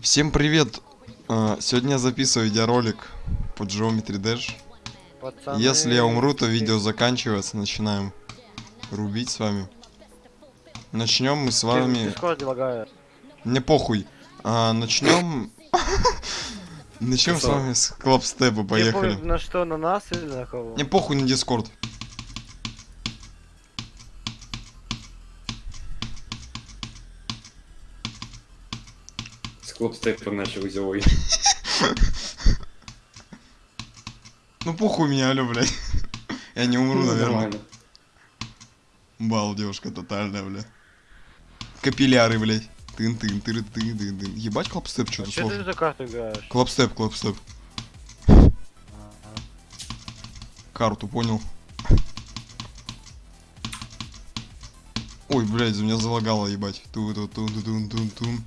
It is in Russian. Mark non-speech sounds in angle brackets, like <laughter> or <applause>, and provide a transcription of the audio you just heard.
Всем привет! А, Сегодня я записываю видеоролик по Geometry Dash. Пацаны, Если я умру, то видео заканчивается. Начинаем рубить с вами. Начнем мы с вами... Мне похуй. А, начнем... <laughs> Начнем с вами с клапстепа, Не поехали. на что, на нас или на кого? Мне похуй на Дискорд. С клопстепом начал взялой. Ну похуй меня, алё, блядь. Я не умру, Ну, наверное. нормально. Бал, девушка тотальная, бля. Капилляры, блядь. тын тын тыры тын тын тын Ебать клапстеп, что-то Че ты сложно. за карту играешь? Клапстеп, клапстеп. Карту, понял. Ой, блядь, за меня залагало, ебать. ту ту тун тун тун тун